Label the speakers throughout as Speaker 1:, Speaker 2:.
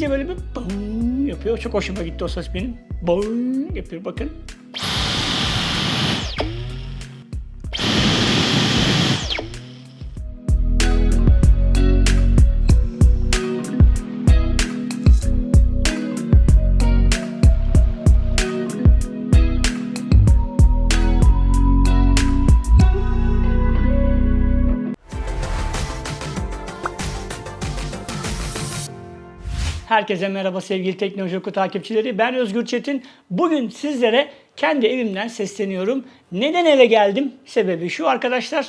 Speaker 1: Kapatınca böyle bir yapıyor. Çok hoşuma gitti o ses benim. Bang yapıyor bakın. Herkese merhaba sevgili Teknoloji Oku takipçileri. Ben Özgür Çetin. Bugün sizlere kendi evimden sesleniyorum. Neden eve geldim? Sebebi şu arkadaşlar.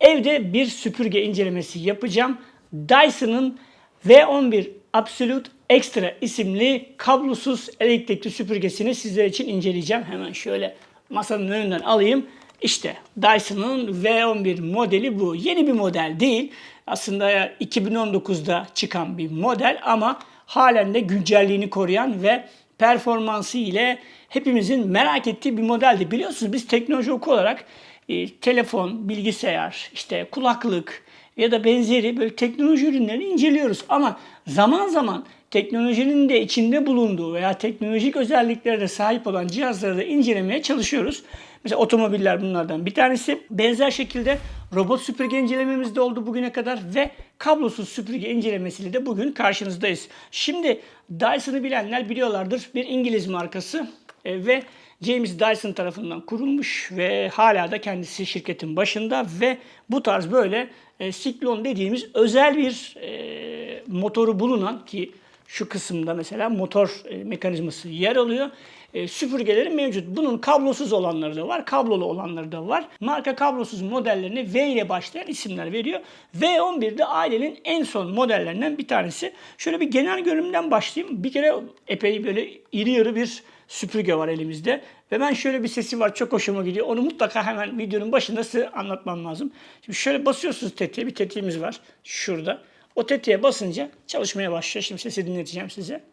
Speaker 1: Evde bir süpürge incelemesi yapacağım. Dyson'ın V11 Absolute Extra isimli kablosuz elektrikli süpürgesini sizler için inceleyeceğim. Hemen şöyle masanın önünden alayım. İşte Dyson'ın V11 modeli bu. Yeni bir model değil. Aslında 2019'da çıkan bir model ama halen de güncelliğini koruyan ve performansı ile hepimizin merak ettiği bir modeldi. Biliyorsunuz biz teknoloji oku olarak e, telefon, bilgisayar, işte kulaklık ya da benzeri böyle teknoloji ürünlerini inceliyoruz. Ama zaman zaman teknolojinin de içinde bulunduğu veya teknolojik özelliklere de sahip olan cihazları da incelemeye çalışıyoruz. Mesela otomobiller bunlardan bir tanesi. Benzer şekilde robot süpürge incelememiz de oldu bugüne kadar ve kablosuz süpürge incelemesiyle de bugün karşınızdayız. Şimdi Dyson'ı bilenler biliyorlardır. Bir İngiliz markası e, ve James Dyson tarafından kurulmuş ve hala da kendisi şirketin başında ve bu tarz böyle e, siklon dediğimiz özel bir e, motoru bulunan ki şu kısımda mesela motor e, mekanizması yer alıyor. E, süpürgeleri mevcut. Bunun kablosuz olanları da var, kablolu olanları da var. Marka kablosuz modellerine V ile başlayan isimler veriyor. V11 de ailenin en son modellerinden bir tanesi. Şöyle bir genel görünümden başlayayım. Bir kere epey böyle iri yarı bir süpürge var elimizde. Ve ben şöyle bir sesi var çok hoşuma gidiyor. Onu mutlaka hemen videonun başında size anlatmam lazım. Şimdi şöyle basıyorsunuz tetiğe. Bir tetiğimiz var şurada. O tetiğe basınca çalışmaya başlıyor. Şimdi sesi dinleteceğim size.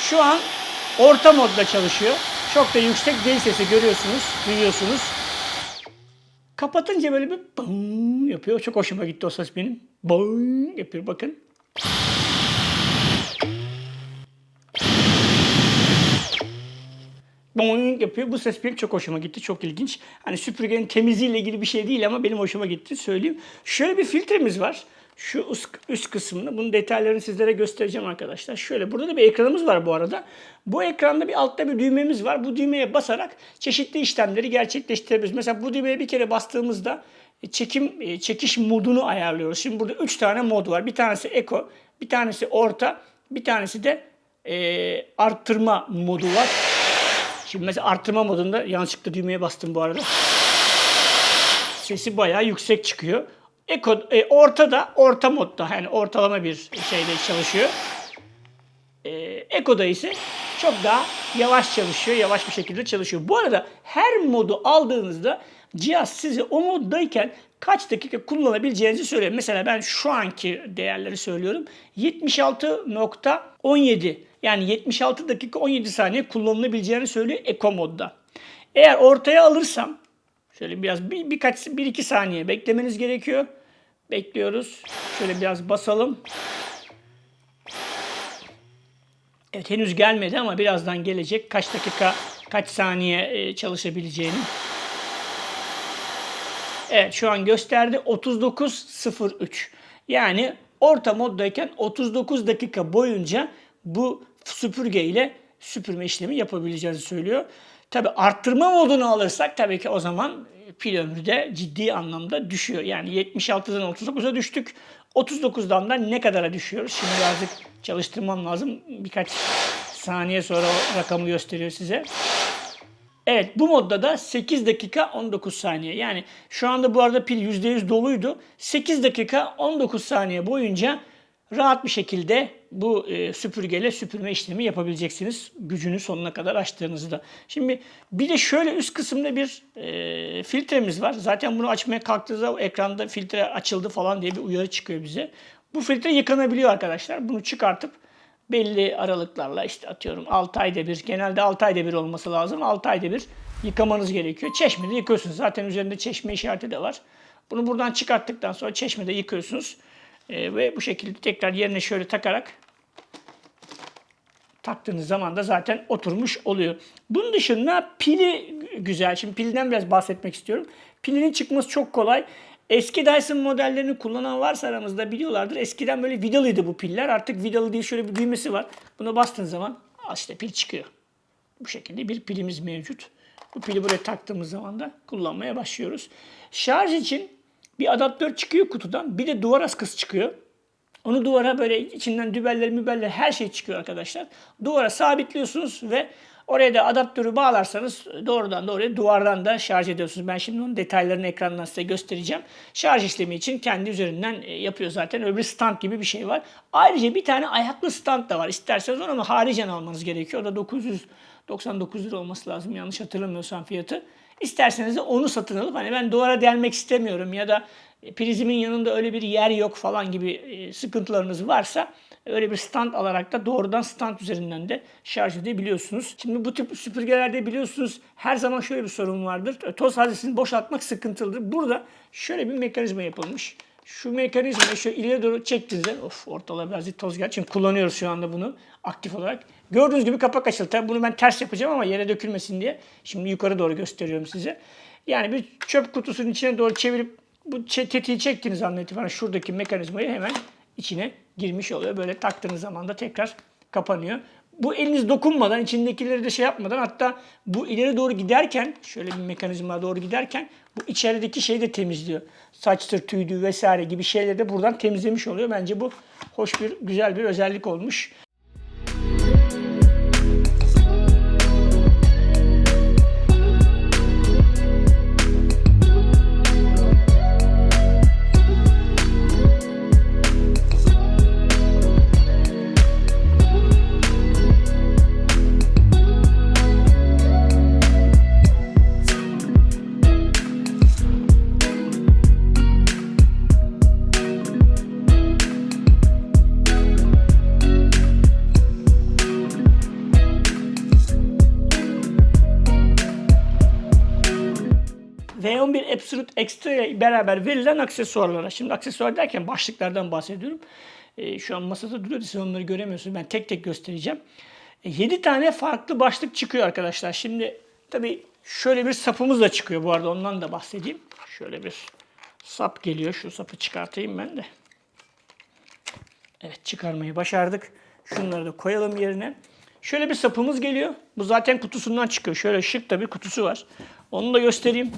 Speaker 1: Şu an orta modda çalışıyor. Çok da yüksek değil sesi görüyorsunuz, duyuyorsunuz. Kapatınca böyle bir bang yapıyor. Çok hoşuma gitti o ses benim. Bang yapıyor bakın. boing yapıyor. Bu ses benim çok hoşuma gitti. Çok ilginç. Hani süpürgenin temizliğiyle ilgili bir şey değil ama benim hoşuma gitti söyleyeyim. Şöyle bir filtremiz var. Şu üst, üst kısmında. Bunun detaylarını sizlere göstereceğim arkadaşlar. Şöyle burada da bir ekranımız var bu arada. Bu ekranda bir altta bir düğmemiz var. Bu düğmeye basarak çeşitli işlemleri gerçekleştirebiliriz. Mesela bu düğmeye bir kere bastığımızda çekim çekiş modunu ayarlıyoruz. Şimdi burada 3 tane mod var. Bir tanesi Eco, bir tanesi orta, bir tanesi de e, arttırma modu var. Şimdi mesela arttırma modunda yanlışlıkla düğmeye bastım bu arada. Sesi bayağı yüksek çıkıyor. Eko, e, ortada, orta modda yani ortalama bir şeyde çalışıyor. E, Eko'da ise çok daha yavaş çalışıyor, yavaş bir şekilde çalışıyor. Bu arada her modu aldığınızda cihaz size o moddayken kaç dakika kullanabileceğinizi söylüyor. Mesela ben şu anki değerleri söylüyorum. 76.17 yani 76 dakika 17 saniye kullanılabileceğini söylüyor Eco modda. Eğer ortaya alırsam şöyle biraz bir, birkaç bir iki saniye beklemeniz gerekiyor. Bekliyoruz. Şöyle biraz basalım. Evet henüz gelmedi ama birazdan gelecek. Kaç dakika, kaç saniye e, çalışabileceğini. Evet şu an gösterdi 39.03. Yani orta moddayken 39 dakika boyunca bu süpürge ile süpürme işlemi yapabileceğinizi söylüyor. Tabi arttırma modunu alırsak tabii ki o zaman pil ömrü de ciddi anlamda düşüyor. Yani 76'dan 39'a düştük. 39'dan da ne kadara düşüyoruz? Şimdi birazcık çalıştırmam lazım. Birkaç saniye sonra o rakamı gösteriyor size. Evet bu modda da 8 dakika 19 saniye. Yani şu anda bu arada pil %100 doluydu. 8 dakika 19 saniye boyunca rahat bir şekilde bu e, süpürgeyle süpürme işlemi yapabileceksiniz. Gücünü sonuna kadar açtığınızda. Şimdi bir de şöyle üst kısımda bir e, filtremiz var. Zaten bunu açmaya kalktığınızda ekranda filtre açıldı falan diye bir uyarı çıkıyor bize. Bu filtre yıkanabiliyor arkadaşlar. Bunu çıkartıp belli aralıklarla işte atıyorum 6 ayda bir, genelde 6 ayda bir olması lazım. 6 ayda bir yıkamanız gerekiyor. Çeşmede yıkıyorsunuz. Zaten üzerinde çeşme işareti de var. Bunu buradan çıkarttıktan sonra çeşmede yıkıyorsunuz. E, ve bu şekilde tekrar yerine şöyle takarak taktığınız zaman da zaten oturmuş oluyor. Bunun dışında pili güzel. Şimdi pilden biraz bahsetmek istiyorum. Pilinin çıkması çok kolay. Eski Dyson modellerini kullanan varsa aramızda biliyorlardır. Eskiden böyle vidalıydı bu piller. Artık vidalı değil şöyle bir düğmesi var. Buna bastığın zaman işte pil çıkıyor. Bu şekilde bir pilimiz mevcut. Bu pili buraya taktığımız zaman da kullanmaya başlıyoruz. Şarj için bir adaptör çıkıyor kutudan. Bir de duvar askısı çıkıyor. Onu duvara böyle içinden dübeller mübeller her şey çıkıyor arkadaşlar. Duvara sabitliyorsunuz ve oraya da adaptörü bağlarsanız doğrudan doğruya duvardan da şarj ediyorsunuz. Ben şimdi onun detaylarını ekrandan size göstereceğim. Şarj işlemi için kendi üzerinden e, yapıyor zaten. Öbür stand gibi bir şey var. Ayrıca bir tane ayaklı stand da var. İsterseniz onu ama haricen almanız gerekiyor. O da 999 lira olması lazım yanlış hatırlamıyorsam fiyatı. İsterseniz de onu satın alıp hani ben duvara delmek istemiyorum ya da prizimin yanında öyle bir yer yok falan gibi e, sıkıntılarınız varsa öyle bir stand alarak da doğrudan stand üzerinden de şarj edebiliyorsunuz. Şimdi bu tip süpürgelerde biliyorsunuz her zaman şöyle bir sorun vardır. E, Toz haznesini boşaltmak sıkıntılıdır. Burada şöyle bir mekanizma yapılmış. Şu mekanizmayı şöyle ileri doğru çektiğinizde of ortalığa biraz toz geldi. Çünkü kullanıyoruz şu anda bunu aktif olarak. Gördüğünüz gibi kapak açıldı. Tabii bunu ben ters yapacağım ama yere dökülmesin diye. Şimdi yukarı doğru gösteriyorum size. Yani bir çöp kutusunun içine doğru çevirip bu tetiği çektiğiniz andan itibaren şuradaki mekanizmayı hemen içine girmiş oluyor. Böyle taktığınız zaman da tekrar kapanıyor. Bu eliniz dokunmadan, içindekileri de şey yapmadan hatta bu ileri doğru giderken, şöyle bir mekanizma doğru giderken bu içerideki şeyi de temizliyor. Saçtır, tüydü vesaire gibi şeyleri de buradan temizlemiş oluyor. Bence bu hoş bir, güzel bir özellik olmuş. Absolute Extra ile beraber verilen aksesuarlara. Şimdi aksesuar derken başlıklardan bahsediyorum. Ee, şu an masada duruyor. Siz onları göremiyorsunuz. Ben tek tek göstereceğim. 7 tane farklı başlık çıkıyor arkadaşlar. Şimdi tabii şöyle bir sapımız da çıkıyor bu arada. Ondan da bahsedeyim. Şöyle bir sap geliyor. Şu sapı çıkartayım ben de. Evet çıkarmayı başardık. Şunları da koyalım yerine. Şöyle bir sapımız geliyor. Bu zaten kutusundan çıkıyor. Şöyle şık da bir kutusu var. Onu da göstereyim.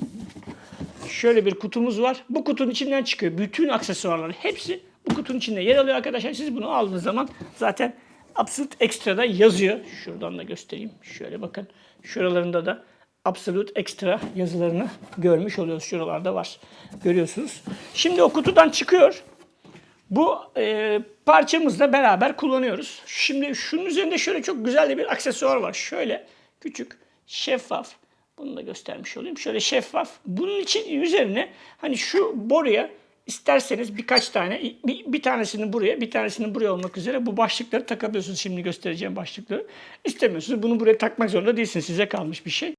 Speaker 1: Şöyle bir kutumuz var. Bu kutunun içinden çıkıyor. Bütün aksesuarlar hepsi bu kutunun içinde yer alıyor arkadaşlar. Siz bunu aldığınız zaman zaten Absolute Extra'da yazıyor. Şuradan da göstereyim. Şöyle bakın. Şuralarında da Absolute Extra yazılarını görmüş oluyoruz. Şuralarda var. Görüyorsunuz. Şimdi o kutudan çıkıyor. Bu e, parçamızla beraber kullanıyoruz. Şimdi şunun üzerinde şöyle çok güzel bir aksesuar var. Şöyle küçük, şeffaf. Bunu da göstermiş olayım. Şöyle şeffaf. Bunun için üzerine hani şu boruya isterseniz birkaç tane, bir, bir tanesini buraya, bir tanesini buraya olmak üzere bu başlıkları takabiliyorsunuz. Şimdi göstereceğim başlıkları. İstemiyorsunuz. Bunu buraya takmak zorunda değilsiniz. Size kalmış bir şey.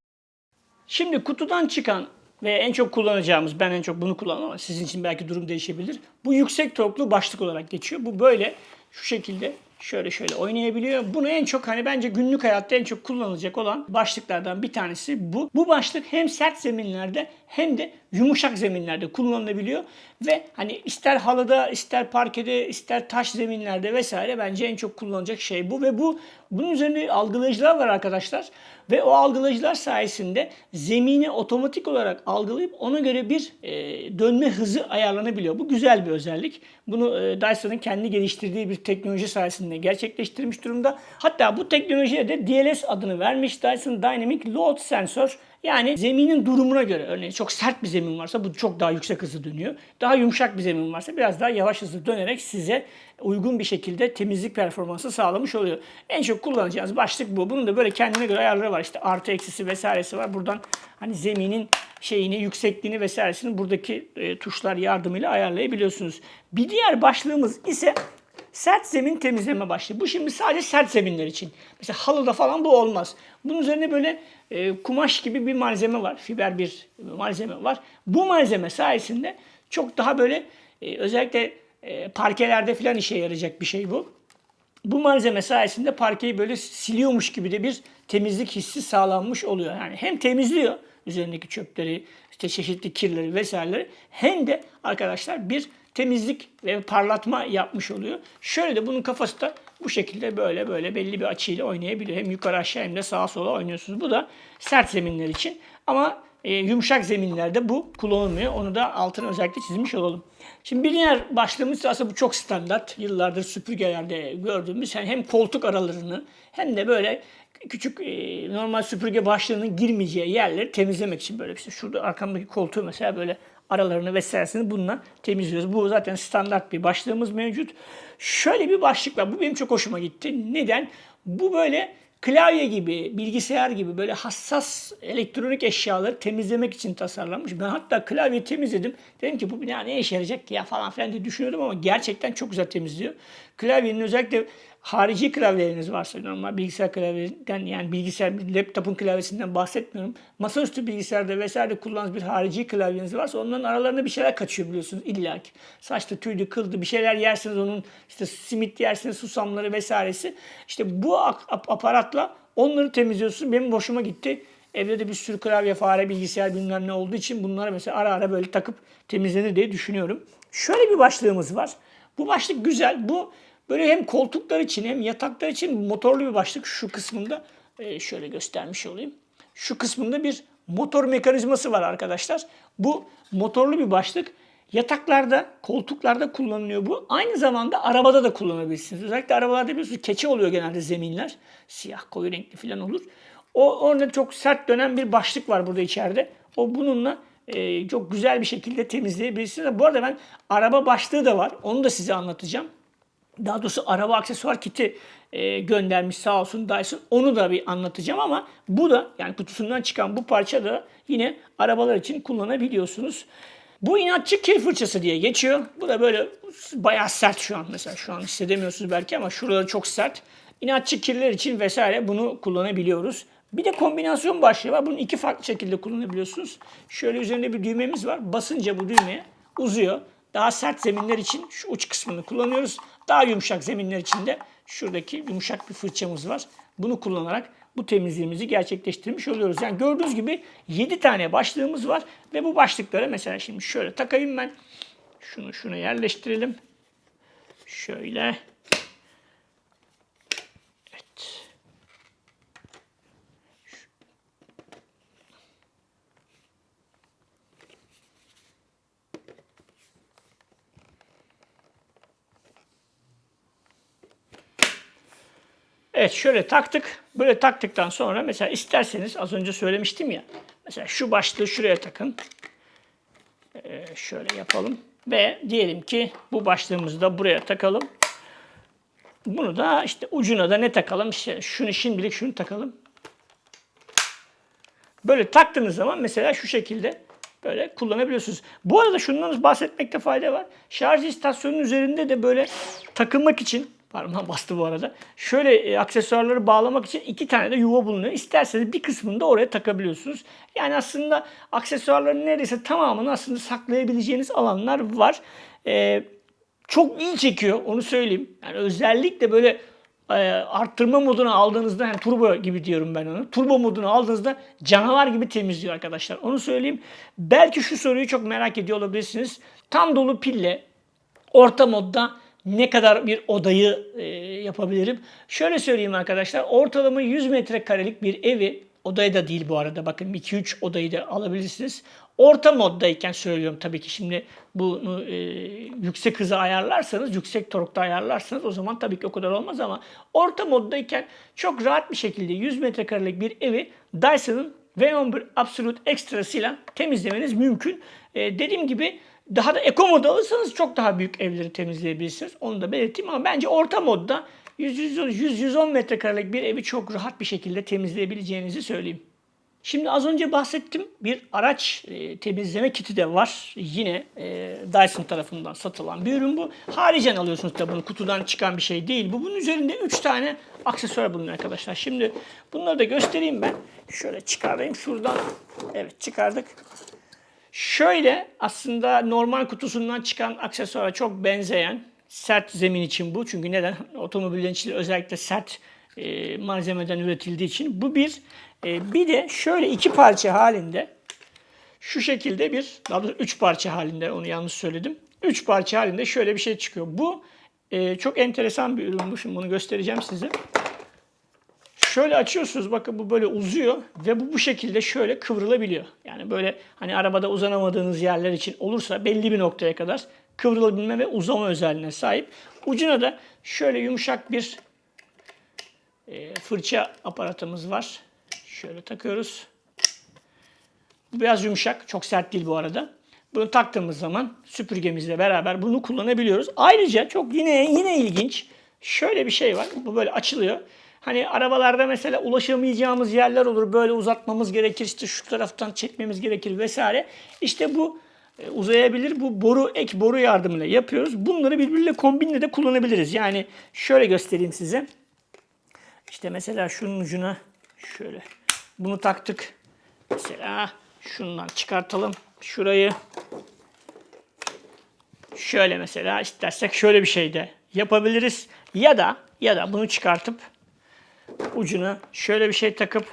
Speaker 1: Şimdi kutudan çıkan ve en çok kullanacağımız, ben en çok bunu kullanıyorum ama sizin için belki durum değişebilir. Bu yüksek torklu başlık olarak geçiyor. Bu böyle şu şekilde şöyle şöyle oynayabiliyor. Bunu en çok hani bence günlük hayatta en çok kullanılacak olan başlıklardan bir tanesi bu. Bu başlık hem sert zeminlerde hem de yumuşak zeminlerde kullanılabiliyor ve hani ister halıda, ister parkede, ister taş zeminlerde vesaire bence en çok kullanılacak şey bu ve bu bunun üzerinde algılayıcılar var arkadaşlar ve o algılayıcılar sayesinde zemini otomatik olarak algılayıp ona göre bir e, dönme hızı ayarlanabiliyor. Bu güzel bir özellik. Bunu e, Dyson'ın kendi geliştirdiği bir teknoloji sayesinde gerçekleştirmiş durumda. Hatta bu teknolojiye de DLS adını vermiş Dyson Dynamic Load Sensor. Yani zeminin durumuna göre örneğin çok sert bir zemin varsa bu çok daha yüksek hızlı dönüyor. Daha yumuşak bir zemin varsa biraz daha yavaş hızlı dönerek size uygun bir şekilde temizlik performansı sağlamış oluyor. En çok kullanacağınız başlık bu. Bunun da böyle kendine göre ayarları var. İşte artı eksisi vesairesi var. Buradan hani zeminin şeyini, yüksekliğini vesairesini buradaki e, tuşlar yardımıyla ayarlayabiliyorsunuz. Bir diğer başlığımız ise sert zemin temizleme başlığı. Bu şimdi sadece sert zeminler için. Mesela halıda falan bu olmaz. Bunun üzerine böyle e, kumaş gibi bir malzeme var. Fiber bir malzeme var. Bu malzeme sayesinde çok daha böyle e, özellikle e, parkelerde falan işe yarayacak bir şey bu. bu malzeme sayesinde parkeyi böyle siliyormuş gibi de bir temizlik hissi sağlanmış oluyor. Yani hem temizliyor üzerindeki çöpleri, işte çeşitli kirleri vesaireleri hem de arkadaşlar bir temizlik ve parlatma yapmış oluyor. Şöyle de bunun kafası da bu şekilde böyle böyle belli bir açıyla oynayabiliyor. Hem yukarı aşağı hem de sağa sola oynuyorsunuz. Bu da sert zeminler için. Ama e, yumuşak zeminlerde bu kullanılmıyor. Onu da altına özellikle çizmiş olalım. Şimdi bir diğer başlığımız aslında bu çok standart. Yıllardır süpürgelerde gördüğümüz yani hem koltuk aralarını hem de böyle küçük e, normal süpürge başlığının girmeyeceği yerleri temizlemek için böyle işte şurada arkamdaki koltuğu mesela böyle aralarını vesairesini bununla temizliyoruz. Bu zaten standart bir başlığımız mevcut. Şöyle bir başlık var. Bu benim çok hoşuma gitti. Neden? Bu böyle klavye gibi, bilgisayar gibi böyle hassas elektronik eşyaları temizlemek için tasarlanmış. Ben hatta klavyeyi temizledim. Dedim ki bu ne işe yarayacak ki ya falan filan diye düşünüyordum ama gerçekten çok güzel temizliyor. Klavyenin özellikle harici klavyeleriniz varsa normal bilgisayar klavyesinden yani bilgisayar laptopun klavyesinden bahsetmiyorum. Masaüstü bilgisayarda vesaire kullandığınız bir harici klavyeniz varsa onların aralarında bir şeyler kaçıyor biliyorsunuz illaki. Saçta tüydü, kıldı bir şeyler yersiniz onun işte simit yersiniz, susamları vesairesi. İşte bu aparatla onları temizliyorsunuz. Benim hoşuma gitti. Evde de bir sürü klavye, fare, bilgisayar bilmem ne olduğu için bunları mesela ara ara böyle takıp temizlenir diye düşünüyorum. Şöyle bir başlığımız var. Bu başlık güzel. Bu Böyle hem koltuklar için hem yataklar için motorlu bir başlık şu kısmında e, şöyle göstermiş olayım. Şu kısmında bir motor mekanizması var arkadaşlar. Bu motorlu bir başlık. Yataklarda, koltuklarda kullanılıyor bu. Aynı zamanda arabada da kullanabilirsiniz. Özellikle arabalarda biliyorsunuz keçe oluyor genelde zeminler. Siyah, koyu renkli falan olur. O orada çok sert dönen bir başlık var burada içeride. O bununla e, çok güzel bir şekilde temizleyebilirsiniz. Bu arada ben araba başlığı da var. Onu da size anlatacağım daha doğrusu araba aksesuar kiti e, göndermiş sağ olsun Dyson. Onu da bir anlatacağım ama bu da yani kutusundan çıkan bu parça da yine arabalar için kullanabiliyorsunuz. Bu inatçı kil fırçası diye geçiyor. Bu da böyle bayağı sert şu an mesela. Şu an hissedemiyorsunuz belki ama şurada çok sert. İnatçı kirler için vesaire bunu kullanabiliyoruz. Bir de kombinasyon başlığı var. Bunu iki farklı şekilde kullanabiliyorsunuz. Şöyle üzerinde bir düğmemiz var. Basınca bu düğmeye uzuyor. Daha sert zeminler için şu uç kısmını kullanıyoruz. Daha yumuşak zeminler için de şuradaki yumuşak bir fırçamız var. Bunu kullanarak bu temizliğimizi gerçekleştirmiş oluyoruz. Yani gördüğünüz gibi 7 tane başlığımız var ve bu başlıkları mesela şimdi şöyle takayım ben. Şunu şuna yerleştirelim. Şöyle. Evet şöyle taktık. Böyle taktıktan sonra mesela isterseniz az önce söylemiştim ya. Mesela şu başlığı şuraya takın. Ee, şöyle yapalım. Ve diyelim ki bu başlığımızı da buraya takalım. Bunu da işte ucuna da ne takalım? İşte şunu şimdilik şunu takalım. Böyle taktığınız zaman mesela şu şekilde böyle kullanabiliyorsunuz. Bu arada şundan bahsetmekte fayda var. Şarj istasyonunun üzerinde de böyle takılmak için Parmağım bastı bu arada. Şöyle e, aksesuarları bağlamak için iki tane de yuva bulunuyor. İsterseniz bir kısmını da oraya takabiliyorsunuz. Yani aslında aksesuarların neredeyse tamamını aslında saklayabileceğiniz alanlar var. E, çok iyi çekiyor onu söyleyeyim. Yani özellikle böyle e, arttırma modunu aldığınızda yani turbo gibi diyorum ben onu. Turbo modunu aldığınızda canavar gibi temizliyor arkadaşlar. Onu söyleyeyim. Belki şu soruyu çok merak ediyor olabilirsiniz. Tam dolu pille orta modda ne kadar bir odayı e, yapabilirim? Şöyle söyleyeyim arkadaşlar. Ortalama 100 metrekarelik bir evi, odayı da değil bu arada bakın 2-3 odayı da alabilirsiniz. Orta moddayken söylüyorum tabii ki şimdi bunu e, yüksek hıza ayarlarsanız, yüksek torkta ayarlarsanız o zaman tabii ki o kadar olmaz ama orta moddayken çok rahat bir şekilde 100 metrekarelik bir evi Dyson'ın V11 Absolute Extra'sıyla temizlemeniz mümkün. E, dediğim gibi daha da eko mod alırsanız çok daha büyük evleri temizleyebilirsiniz. Onu da belirteyim ama bence orta modda 100-110 metrekarelik bir evi çok rahat bir şekilde temizleyebileceğinizi söyleyeyim. Şimdi az önce bahsettim bir araç e, temizleme kiti de var. Yine e, Dyson tarafından satılan bir ürün bu. Haricen alıyorsunuz tabi bunu kutudan çıkan bir şey değil. Bu bunun üzerinde 3 tane aksesuar bulunuyor arkadaşlar. Şimdi bunları da göstereyim ben. Şöyle çıkarayım şuradan. Evet çıkardık. Şöyle aslında normal kutusundan çıkan aksesuara çok benzeyen Sert zemin için bu. Çünkü neden? Otomobillerin içinde özellikle sert e, malzemeden üretildiği için. Bu bir. E, bir de şöyle iki parça halinde şu şekilde bir, daha doğrusu üç parça halinde onu yanlış söyledim. Üç parça halinde şöyle bir şey çıkıyor. Bu e, çok enteresan bir ürün bu. Şimdi bunu göstereceğim size. Şöyle açıyorsunuz bakın bu böyle uzuyor ve bu bu şekilde şöyle kıvrılabiliyor. Yani böyle hani arabada uzanamadığınız yerler için olursa belli bir noktaya kadar kıvrılabilme ve uzama özelliğine sahip. Ucuna da şöyle yumuşak bir e, fırça aparatımız var. Şöyle takıyoruz. Bu biraz yumuşak, çok sert değil bu arada. Bunu taktığımız zaman süpürgemizle beraber bunu kullanabiliyoruz. Ayrıca çok yine yine ilginç şöyle bir şey var. Bu böyle açılıyor. Hani arabalarda mesela ulaşamayacağımız yerler olur. Böyle uzatmamız gerekir. işte şu taraftan çekmemiz gerekir vesaire. İşte bu e, uzayabilir. Bu boru ek boru yardımıyla yapıyoruz. Bunları birbiriyle kombinle de kullanabiliriz. Yani şöyle göstereyim size. İşte mesela şunun ucuna şöyle bunu taktık. Mesela şundan çıkartalım. Şurayı şöyle mesela istersek şöyle bir şey de yapabiliriz. Ya da ya da bunu çıkartıp ucuna şöyle bir şey takıp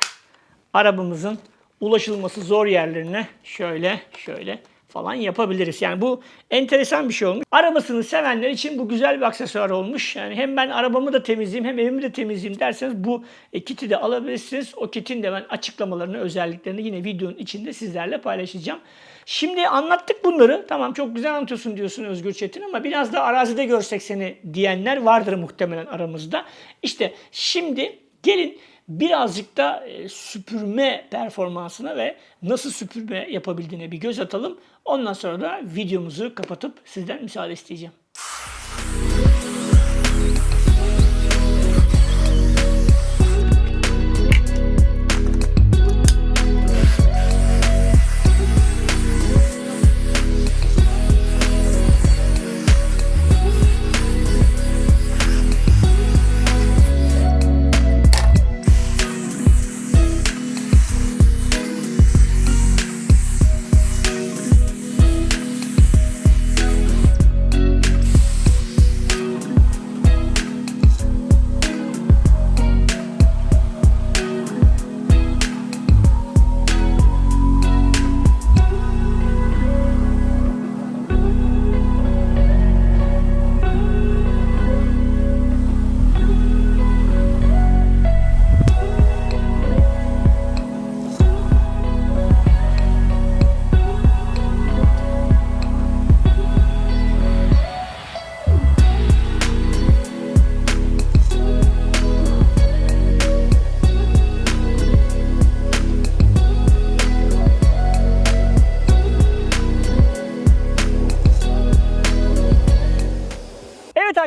Speaker 1: arabamızın ulaşılması zor yerlerine şöyle şöyle falan yapabiliriz. Yani bu enteresan bir şey olmuş. Arabasını sevenler için bu güzel bir aksesuar olmuş. Yani hem ben arabamı da temizleyeyim hem evimi de temizleyeyim derseniz bu e, kiti de alabilirsiniz. O kitin de ben açıklamalarını, özelliklerini yine videonun içinde sizlerle paylaşacağım. Şimdi anlattık bunları. Tamam çok güzel anlatıyorsun diyorsun Özgür Çetin ama biraz da arazide görsek seni diyenler vardır muhtemelen aramızda. İşte şimdi gelin birazcık da e, süpürme performansına ve nasıl süpürme yapabildiğine bir göz atalım. Ondan sonra da videomuzu kapatıp sizden müsaade isteyeceğim.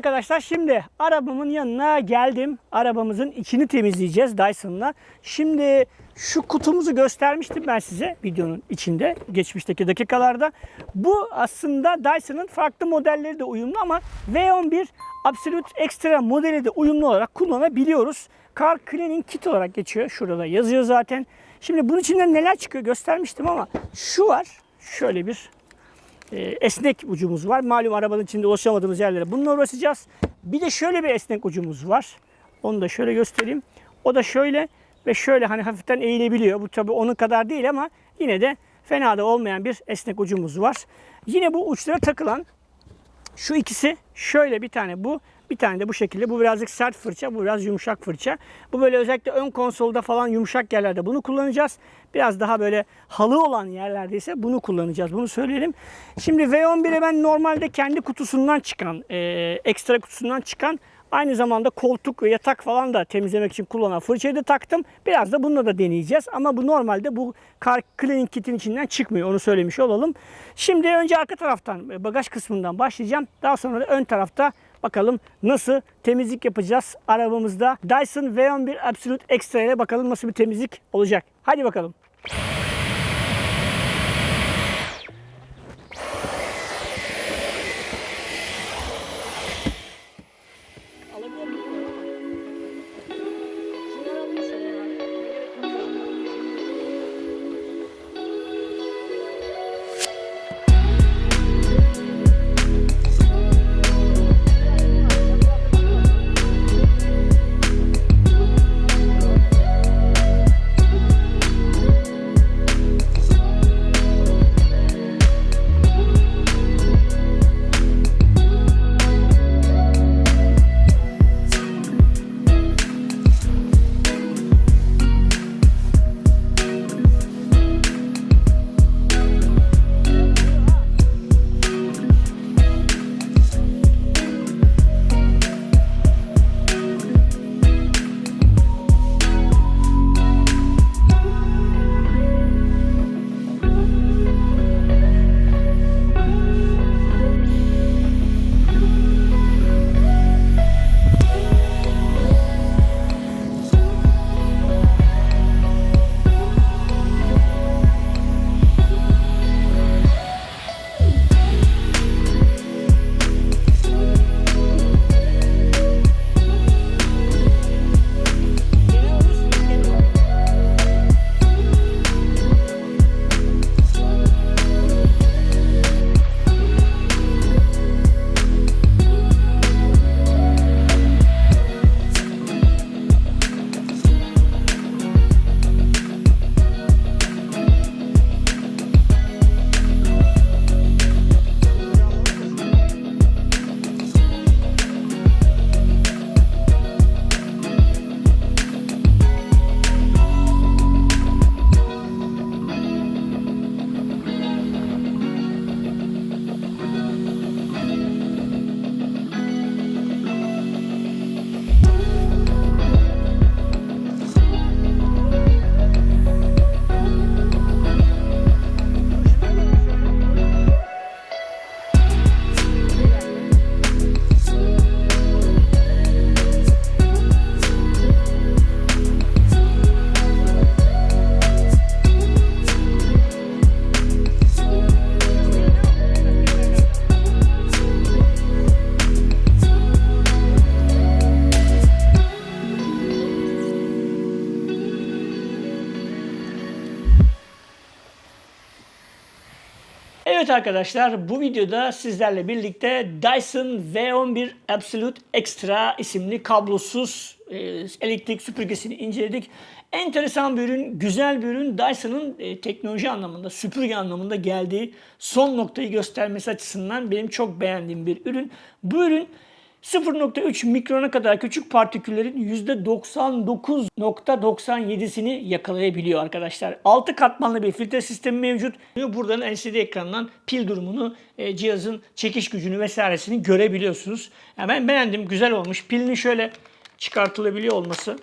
Speaker 1: Arkadaşlar şimdi arabamın yanına geldim. Arabamızın içini temizleyeceğiz Dyson'la. Şimdi şu kutumuzu göstermiştim ben size videonun içinde geçmişteki dakikalarda. Bu aslında Dyson'ın farklı modelleri de uyumlu ama V11 Absolute Extra modeli de uyumlu olarak kullanabiliyoruz. Car Cleaning Kit olarak geçiyor. Şurada yazıyor zaten. Şimdi bunun içinden neler çıkıyor göstermiştim ama şu var. Şöyle bir esnek ucumuz var. Malum arabanın içinde ulaşamadığımız yerlere bununla uğraşacağız. Bir de şöyle bir esnek ucumuz var. Onu da şöyle göstereyim. O da şöyle ve şöyle hani hafiften eğilebiliyor. Bu tabii onun kadar değil ama yine de fena da olmayan bir esnek ucumuz var. Yine bu uçlara takılan şu ikisi şöyle bir tane bu, bir tane de bu şekilde. Bu birazcık sert fırça, bu biraz yumuşak fırça. Bu böyle özellikle ön konsolda falan yumuşak yerlerde bunu kullanacağız. Biraz daha böyle halı olan yerlerde ise bunu kullanacağız. Bunu söyleyelim. Şimdi V11'e ben normalde kendi kutusundan çıkan, e, ekstra kutusundan çıkan Aynı zamanda koltuk ve yatak falan da temizlemek için kullanan fırçayı da taktım. Biraz da bununla da deneyeceğiz. Ama bu normalde bu Car Cleaning Kit'in içinden çıkmıyor. Onu söylemiş olalım. Şimdi önce arka taraftan e, bagaj kısmından başlayacağım. Daha sonra da ön tarafta bakalım nasıl temizlik yapacağız arabamızda. Dyson V11 Absolute Extra ile bakalım nasıl bir temizlik olacak. Hadi bakalım. Evet arkadaşlar bu videoda sizlerle birlikte Dyson V11 Absolute Extra isimli kablosuz e, elektrik süpürgesini inceledik. Enteresan bir ürün, güzel bir ürün. Dyson'ın e, teknoloji anlamında, süpürge anlamında geldiği son noktayı göstermesi açısından benim çok beğendiğim bir ürün. Bu ürün 0.3 mikrona kadar küçük partiküllerin %99.97'sini yakalayabiliyor arkadaşlar. 6 katmanlı bir filtre sistemi mevcut. Buradan LCD ekrandan pil durumunu, e, cihazın çekiş gücünü vesairesini görebiliyorsunuz. Yani ben beğendim, güzel olmuş. Pilini şöyle çıkartılabiliyor olması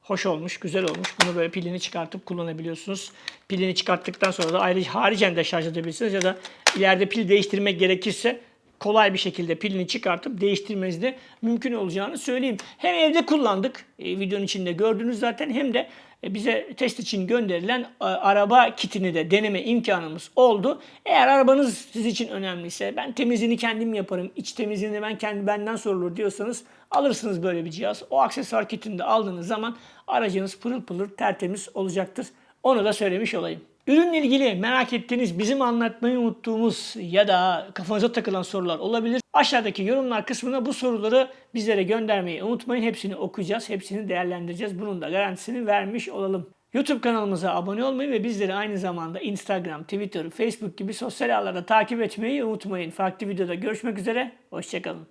Speaker 1: hoş olmuş, güzel olmuş. Bunu böyle pilini çıkartıp kullanabiliyorsunuz. Pilini çıkarttıktan sonra da ayrıca haricen de şarj edebilirsiniz ya da ileride pil değiştirmek gerekirse kolay bir şekilde pilini çıkartıp değiştirmeniz de mümkün olacağını söyleyeyim. Hem evde kullandık, e, videonun içinde gördünüz zaten hem de e, bize test için gönderilen e, araba kitini de deneme imkanımız oldu. Eğer arabanız siz için önemliyse ben temizliğini kendim yaparım, iç temizliğini ben kendi benden sorulur diyorsanız alırsınız böyle bir cihaz. O aksesuar kitini de aldığınız zaman aracınız pırıl pırıl tertemiz olacaktır. Onu da söylemiş olayım. Ürünle ilgili merak ettiğiniz, bizim anlatmayı unuttuğumuz ya da kafanıza takılan sorular olabilir. Aşağıdaki yorumlar kısmına bu soruları bizlere göndermeyi unutmayın. Hepsini okuyacağız, hepsini değerlendireceğiz. Bunun da garantisini vermiş olalım. YouTube kanalımıza abone olmayı ve bizleri aynı zamanda Instagram, Twitter, Facebook gibi sosyal ağlarda takip etmeyi unutmayın. Farklı videoda görüşmek üzere, hoşçakalın.